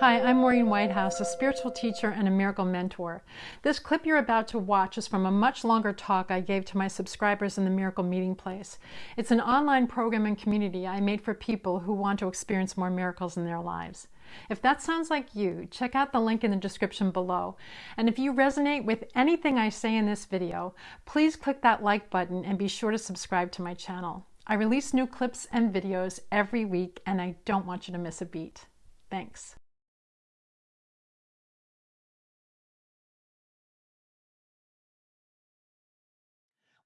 Hi, I'm Maureen Whitehouse, a spiritual teacher and a miracle mentor. This clip you're about to watch is from a much longer talk I gave to my subscribers in the Miracle Meeting Place. It's an online program and community I made for people who want to experience more miracles in their lives. If that sounds like you, check out the link in the description below. And if you resonate with anything I say in this video, please click that like button and be sure to subscribe to my channel. I release new clips and videos every week and I don't want you to miss a beat. Thanks.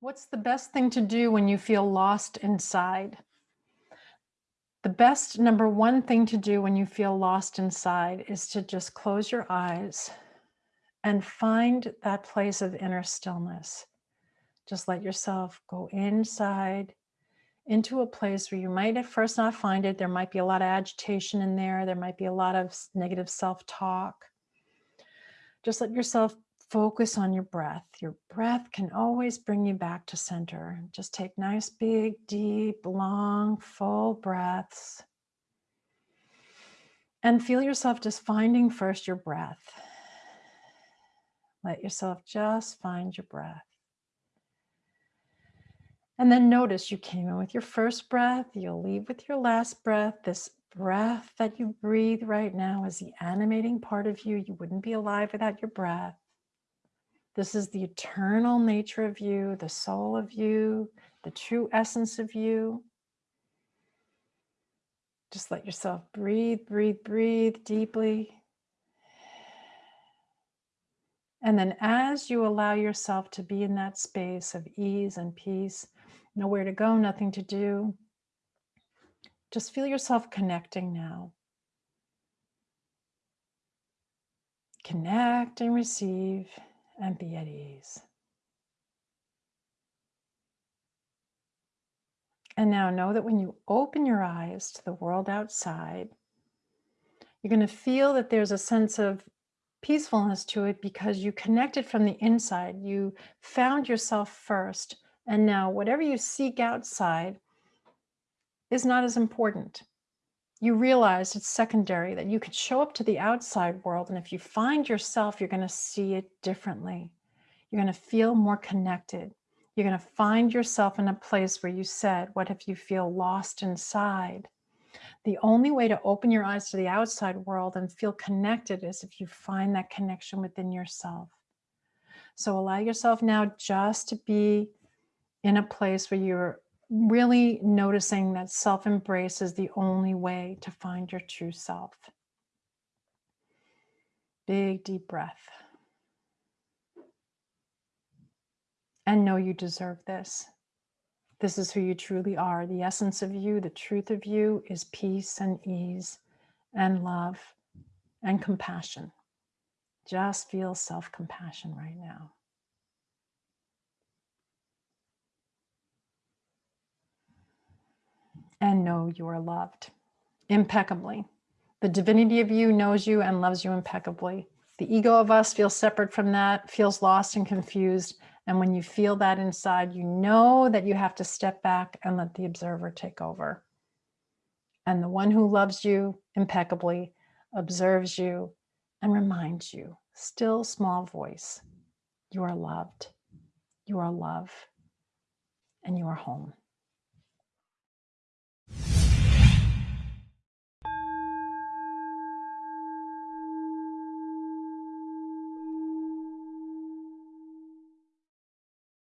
What's the best thing to do when you feel lost inside? The best number one thing to do when you feel lost inside is to just close your eyes and find that place of inner stillness. Just let yourself go inside into a place where you might at first not find it. There might be a lot of agitation in there. There might be a lot of negative self-talk. Just let yourself focus on your breath. Your breath can always bring you back to center. Just take nice, big, deep, long, full breaths. And feel yourself just finding first your breath. Let yourself just find your breath. And then notice you came in with your first breath, you'll leave with your last breath. This breath that you breathe right now is the animating part of you. You wouldn't be alive without your breath. This is the eternal nature of you, the soul of you, the true essence of you. Just let yourself breathe, breathe, breathe deeply. And then as you allow yourself to be in that space of ease and peace, nowhere to go, nothing to do, just feel yourself connecting now. Connect and receive and be at ease. And now know that when you open your eyes to the world outside, you're going to feel that there's a sense of peacefulness to it because you connected from the inside. You found yourself first. And now whatever you seek outside is not as important you realize it's secondary, that you could show up to the outside world. And if you find yourself, you're going to see it differently. You're going to feel more connected. You're going to find yourself in a place where you said, what if you feel lost inside? The only way to open your eyes to the outside world and feel connected is if you find that connection within yourself. So allow yourself now just to be in a place where you're really noticing that self-embrace is the only way to find your true self. Big deep breath. And know you deserve this. This is who you truly are. The essence of you, the truth of you is peace and ease and love and compassion. Just feel self-compassion right now. And know you are loved impeccably. The divinity of you knows you and loves you impeccably. The ego of us feels separate from that, feels lost and confused. And when you feel that inside, you know that you have to step back and let the observer take over. And the one who loves you impeccably observes you and reminds you, still small voice, you are loved, you are love, and you are home.